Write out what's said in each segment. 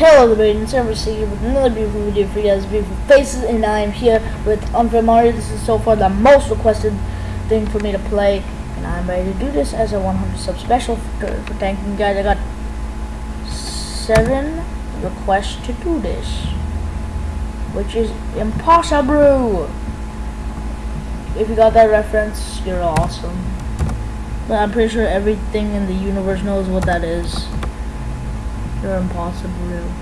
Hello everybody, it's Eversea here with another beautiful video for you guys, beautiful faces, and I am here with Unfair Mario. This is so far the most requested thing for me to play, and I'm ready to do this as a 100 sub special for, for thanking guys. I got seven requests to do this, which is impossible. If you got that reference, you're awesome. But I'm pretty sure everything in the universe knows what that is. You're impossible.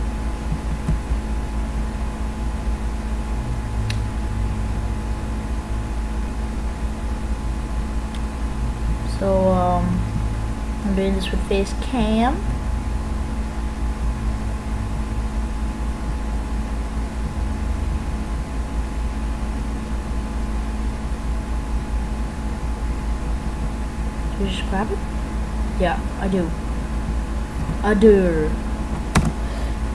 So, um, I'm doing this with face cam. Do you just grab it? Yeah, I do. I do.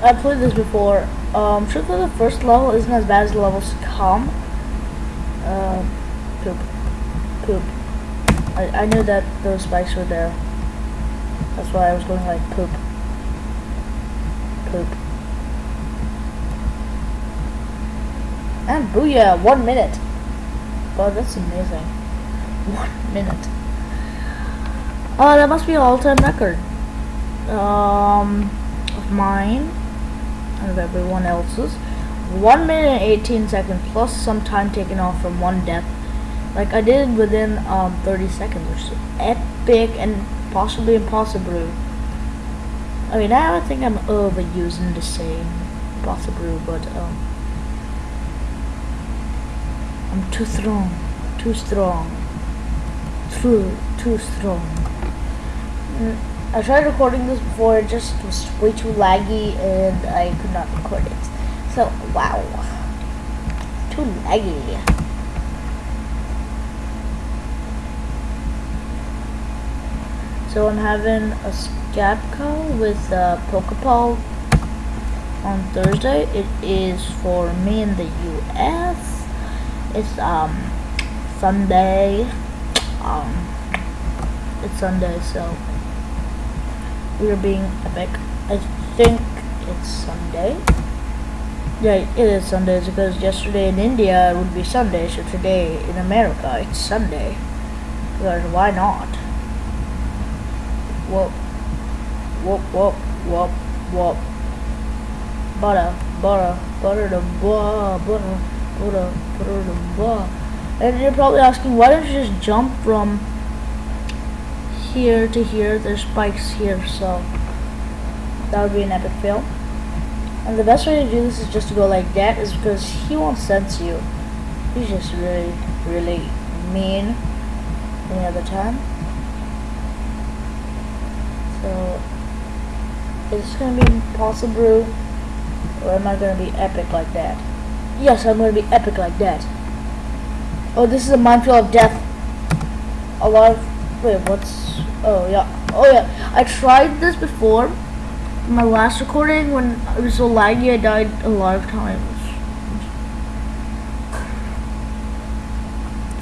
I played this before. Um, sure that the first level isn't as bad as the levels to come. Uh, poop. Poop. I, I knew that those spikes were there. That's why I was going like poop. Poop. And booyah, one minute. God, that's amazing. One minute. Oh, that must be an all-time record. Um, of mine of everyone else's. 1 minute and 18 seconds plus some time taken off from one death. Like I did within um, 30 seconds, which is epic and possibly impossible. I mean, now I think I'm overusing the same possible, but um, I'm too strong, too strong, too, too strong. Mm. I tried recording this before, it just was way too laggy and I could not record it. So, wow. Too laggy. So I'm having a Skype call with uh, Pokeball on Thursday. It is for me in the US. It's um Sunday. Um it's Sunday so we are being epic. I think it's Sunday. Yeah, it is Sunday because yesterday in India it would be Sunday, so today in America it's Sunday. Because why not? Whoop, whoop, whoop, whoop, whoop. Butter, butter, butter the butter, butter, butter, butter the butter. And you're probably asking, why don't you just jump from here to here. There's spikes here, so that would be an epic fail. And the best way to do this is just to go like that, is because he won't sense you. He's just really, really mean any other time. So, is this going to be impossible, or am I going to be epic like that? Yes, I'm going to be epic like that. Oh, this is a minefield of death. A lot of, wait, what's Oh yeah. Oh yeah. I tried this before. My last recording when it was so laggy I died a lot of times.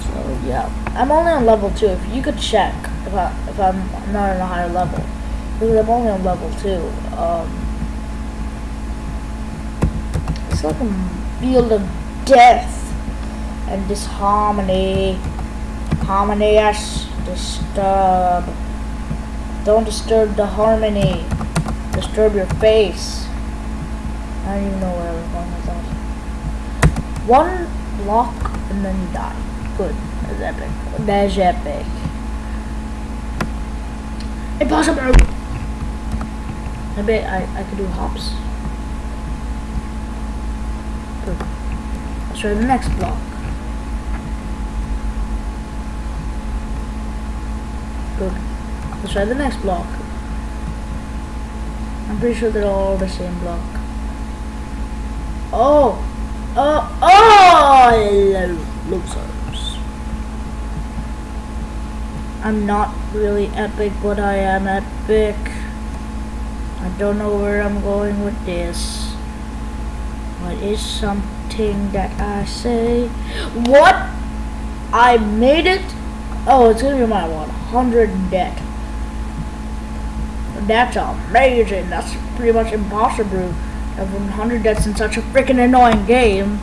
So yeah. I'm only on level two. If you could check if I if I'm not on a higher level. Because I'm only on level two. Um It's like a field of death and disharmony. Harmony yes disturb don't disturb the harmony. Disturb your face. I don't even know where I was going with that. One block and then you die. Good. That's epic. That's epic. Impossible! I bet I, I could do hops. Good. Let's try the next block. Good. Let's try the next block. I'm pretty sure they're all the same block. Oh! Uh, oh! Oh! Losers. I'm not really epic, but I am epic. I don't know where I'm going with this. What is something that I say? What? I made it? Oh, it's gonna be my 100 debt. That's amazing. That's pretty much impossible I have 100 deaths in such a freaking annoying game.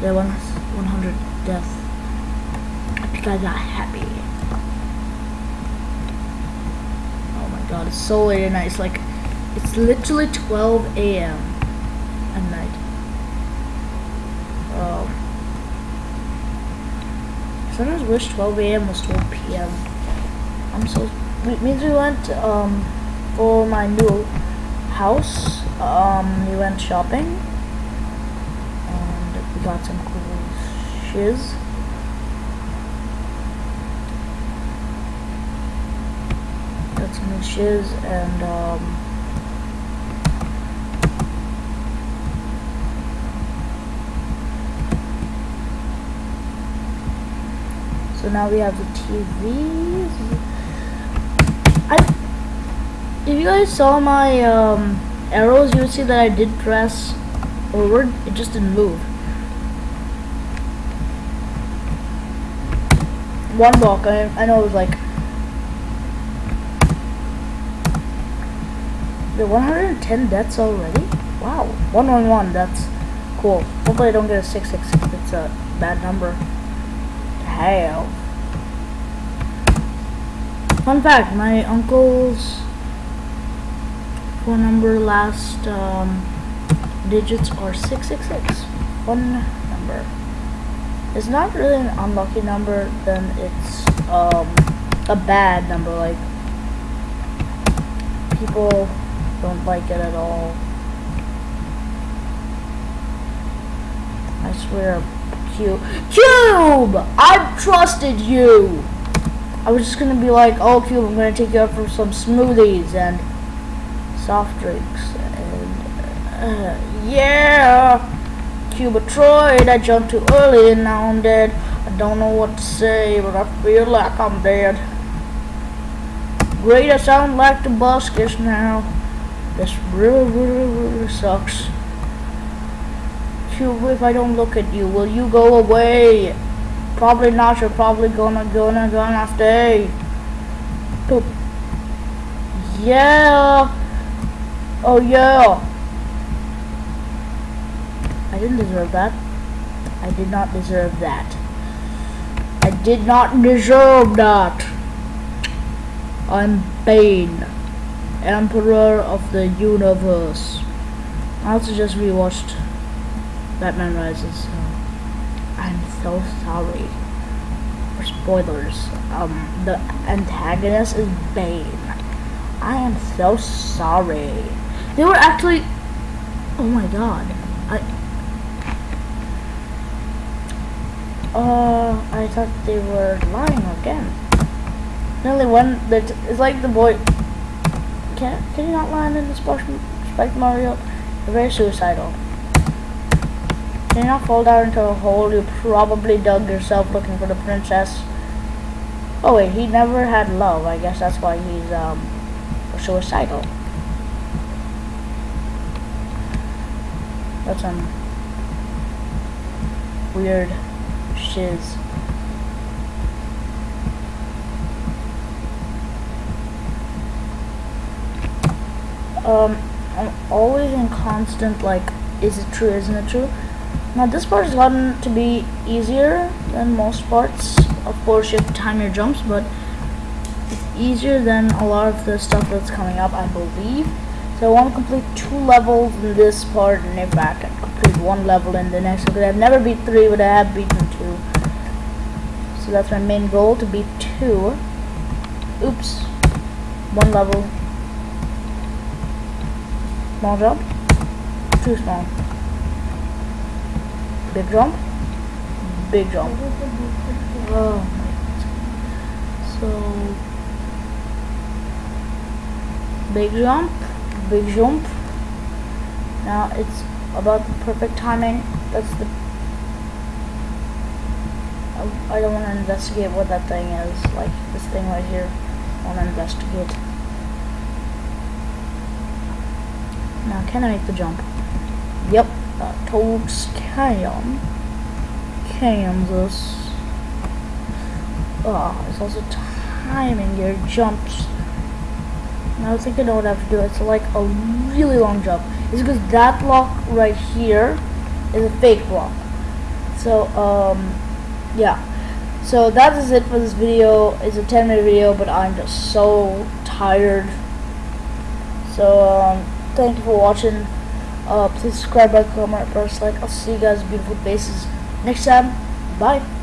Yeah, one 100 deaths. I think I got happy. Oh my god, it's so late at night. It's like, it's literally 12 a.m. at night. Um, sometimes wish 12 a.m. was 12 p.m. I'm so. It means we went um, for my new house. Um, we went shopping and we got some cool shiz. Got some new shiz and um, So now we have the TV. I, if you guys saw my um, arrows, you would see that I did press forward. It just didn't move. One block. I, I know it was like the 110 deaths already. Wow, 111. That's cool. Hopefully I don't get a 666. It's a bad number Hell. Fun fact, my uncle's phone number last um, digits are 666. One number. It's not really an unlucky number, then it's um, a bad number, like people don't like it at all. I swear Cube. Cube! I trusted you! I was just gonna be like, oh Cube, I'm gonna take you out for some smoothies and soft drinks. And, uh, yeah! Cuba tried, I jumped too early and now I'm dead. I don't know what to say, but I feel like I'm dead. Great, I sound like the buskers now. This really, really, really sucks you if I don't look at you? Will you go away? Probably not. You're probably gonna gonna gonna stay. Yeah. Oh yeah. I didn't deserve that. I did not deserve that. I did not deserve that. I'm Bane, Emperor of the Universe. I also just rewatched Batman Rises. So I'm so sorry for spoilers. Um, the antagonist is Bane. I am so sorry. They were actually. Oh my god. I. Uh, I thought they were lying again. Only one It's like the boy. Can can you not lie in this the Spike Mario? They're very suicidal. Did you not fall down into a hole you probably dug yourself looking for the princess? Oh wait, he never had love. I guess that's why he's um suicidal. That's some weird shiz. Um, I'm always in constant like, is it true, isn't it true? Now this part has gotten to be easier than most parts. Of course you have to time your jumps, but it's easier than a lot of the stuff that's coming up, I believe. So I want to complete two levels in this part, and if I can complete one level in the next, because I've never beat three, but I have beaten two. So that's my main goal, to beat two. Oops. One level. Small jump. Too small. Big jump. Big jump. Oh So big jump, big jump. Now it's about the perfect timing. That's the I don't want to investigate what that thing is. Like this thing right here. I want to investigate. Now can I make the jump? Yep uh, towards Cam, Kansas. Oh, it's also timing your jumps. I think I know what I have to do. It's like a really long jump. is because that block right here is a fake block. So um, yeah. So that is it for this video. It's a 10 minute video, but I'm just so tired. So um, thank you for watching. Uh, please subscribe, like, comment, press like. I'll see you guys beautiful faces next time. Bye.